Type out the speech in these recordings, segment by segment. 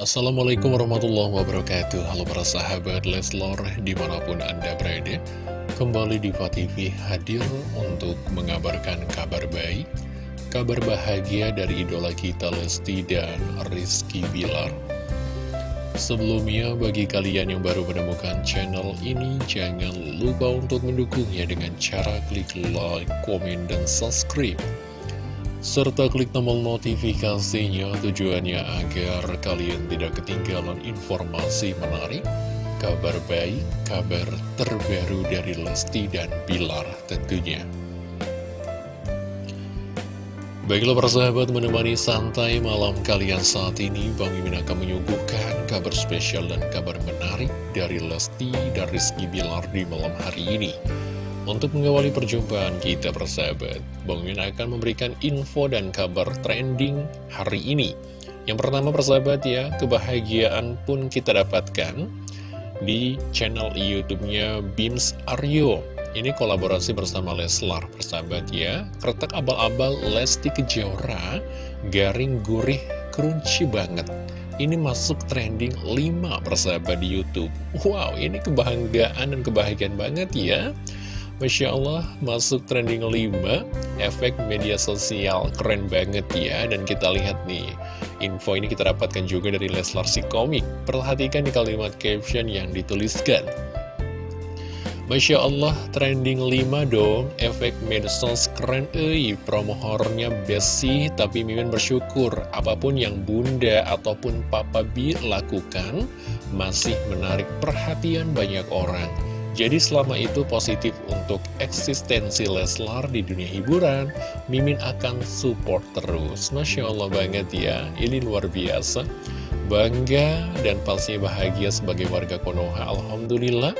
Assalamualaikum warahmatullahi wabarakatuh. Halo para sahabat Leslor di mana pun anda berada Kembali di TV hadir untuk mengabarkan kabar baik Kabar bahagia dari idola kita Lesti dan Rizky Bilar. Sebelumnya bagi kalian yang baru menemukan channel ini Jangan lupa untuk mendukungnya dengan cara klik like, komen, dan subscribe serta klik tombol notifikasinya tujuannya agar kalian tidak ketinggalan informasi menarik, kabar baik, kabar terbaru dari Lesti dan Bilar tentunya. Baiklah persahabat menemani santai malam kalian saat ini Bang Mimin akan menyuguhkan kabar spesial dan kabar menarik dari Lesti dan Rizky Bilar di malam hari ini untuk mengawali perjumpaan kita persahabat, Bang Min akan memberikan info dan kabar trending hari ini. Yang pertama persahabat ya, kebahagiaan pun kita dapatkan di channel YouTube-nya Bims Aryo. Ini kolaborasi bersama Leslar persahabat ya. Kretek abal-abal Lesti Kejora, garing gurih crunchy banget. Ini masuk trending 5 persahabat di Youtube Wow, ini kebanggaan dan kebahagiaan banget ya Masya Allah, masuk trending 5 Efek media sosial, keren banget ya. Dan kita lihat nih Info ini kita dapatkan juga dari Leslar si komik. Perhatikan di kalimat caption yang dituliskan. Masya Allah, trending 5 dong. Efek medsos keren eh Promo horornya best sih Tapi Mimin bersyukur. Apa pun yang bunda ataupun papa bi lakukan Masih menarik perhatian banyak orang jadi selama itu positif untuk eksistensi Leslar di dunia hiburan, Mimin akan support terus. Masya Allah banget ya, ini luar biasa. Bangga dan pastinya bahagia sebagai warga Konoha. Alhamdulillah,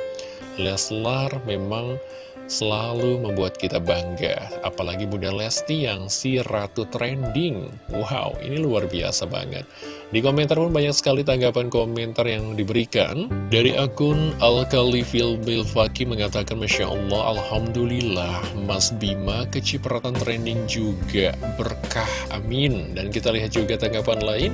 Leslar memang selalu membuat kita bangga. Apalagi Bunda Lesti yang si Ratu Trending. Wow, ini luar biasa banget. Di komentar pun banyak sekali tanggapan komentar yang diberikan. Dari akun Al-Khalifil Bilfaki mengatakan, Masya Allah, Alhamdulillah, Mas Bima kecipratan trending juga. Berkah, amin. Dan kita lihat juga tanggapan lain.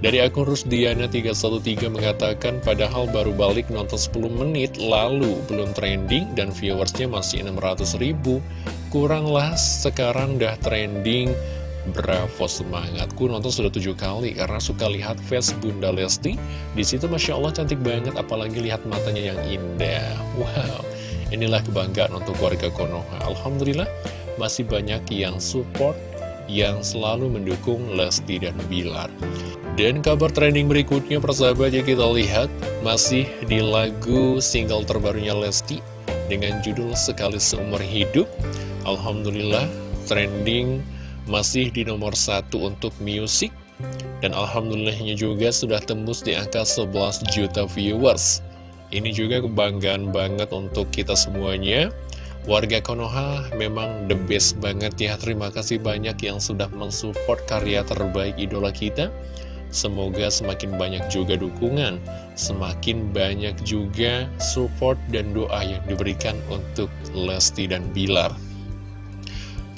Dari akun Rusdiana313 mengatakan padahal baru balik nonton 10 menit lalu belum trending dan viewersnya masih 600 ribu. Kuranglah sekarang dah trending. Bravo semangatku nonton sudah tujuh kali karena suka lihat face Bunda Lesti. Di situ masya Allah cantik banget apalagi lihat matanya yang indah. Wow, inilah kebanggaan untuk warga Konoha. Alhamdulillah masih banyak yang support yang selalu mendukung Lesti dan Bilar. Dan kabar trending berikutnya persahabat ya kita lihat masih di lagu single terbarunya Lesti dengan judul Sekali Seumur Hidup. Alhamdulillah trending masih di nomor satu untuk musik dan Alhamdulillahnya juga sudah tembus di angka 11 juta viewers. Ini juga kebanggaan banget untuk kita semuanya. Warga Konoha memang the best banget ya Terima kasih banyak yang sudah mensupport karya terbaik idola kita Semoga semakin banyak juga dukungan, semakin banyak juga support dan doa yang diberikan untuk Lesti dan Bilar.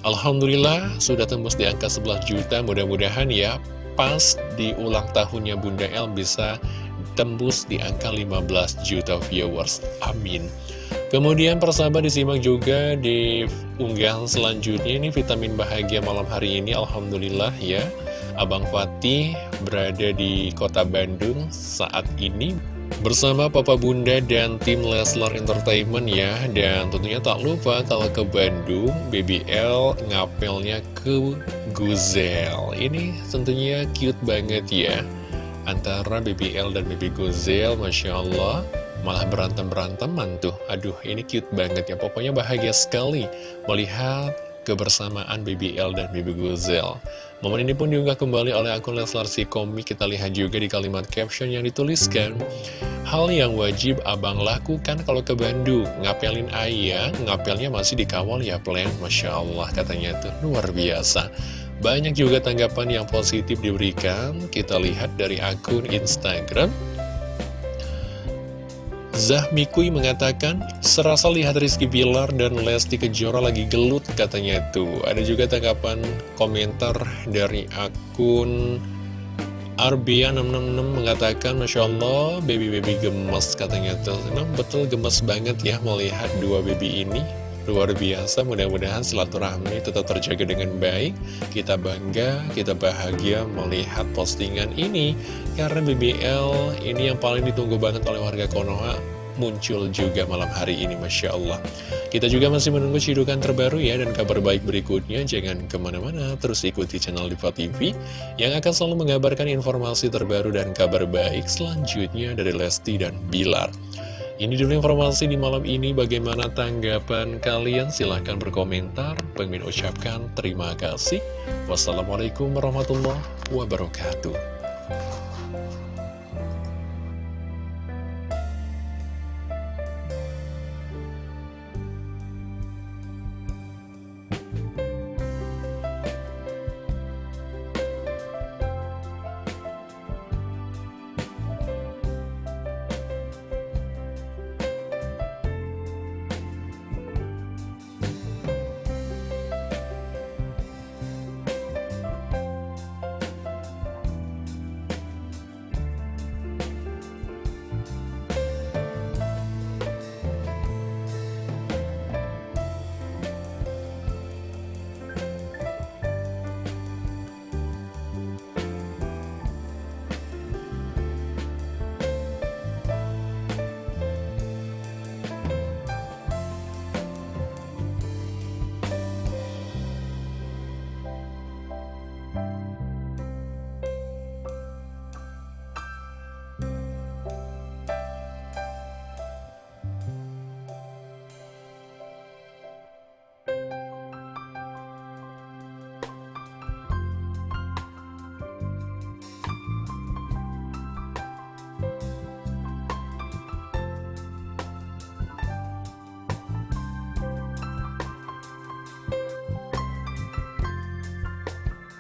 Alhamdulillah sudah tembus di angka 11 juta, mudah-mudahan ya pas di ulang tahunnya Bunda El bisa tembus di angka 15 juta viewers. Amin. Kemudian persahabat disimak juga di unggahan selanjutnya ini vitamin bahagia malam hari ini Alhamdulillah ya. Abang Fatih berada di kota Bandung saat ini bersama Papa Bunda dan tim Leslar Entertainment ya. Dan tentunya tak lupa kalau ke Bandung BBL ngapelnya ke Guzel Ini tentunya cute banget ya. Antara BBL dan BB Guzel Masya Allah malah berantem-beranteman tuh. Aduh ini cute banget ya. Pokoknya bahagia sekali melihat kebersamaan BBL dan BB Guzel Momen ini pun diunggah kembali oleh akun Leslar si komik Kita lihat juga di kalimat caption yang dituliskan Hal yang wajib abang lakukan kalau ke Bandung. Ngapelin ayah, ngapelnya masih dikawal ya plan. Masya Allah katanya tuh. Luar biasa. Banyak juga tanggapan yang positif diberikan. Kita lihat dari akun Instagram Zahmikui mengatakan, serasa lihat Rizky Bilar dan Lesti Kejora lagi gelut katanya itu. Ada juga tanggapan komentar dari akun Arbia666 mengatakan Masya Allah baby-baby gemes katanya Nah betul gemes banget ya melihat dua baby ini Luar biasa, mudah-mudahan silaturahmi tetap terjaga dengan baik. Kita bangga, kita bahagia melihat postingan ini. Karena BBL ini yang paling ditunggu banget oleh warga Konoha muncul juga malam hari ini, Masya Allah. Kita juga masih menunggu cidukan terbaru ya, dan kabar baik berikutnya. Jangan ke mana-mana, terus ikuti channel Diva TV, yang akan selalu mengabarkan informasi terbaru dan kabar baik selanjutnya dari Lesti dan Bilar. Ini dulu informasi di malam ini. Bagaimana tanggapan kalian? Silahkan berkomentar. Pengen ucapkan terima kasih. Wassalamualaikum warahmatullahi wabarakatuh.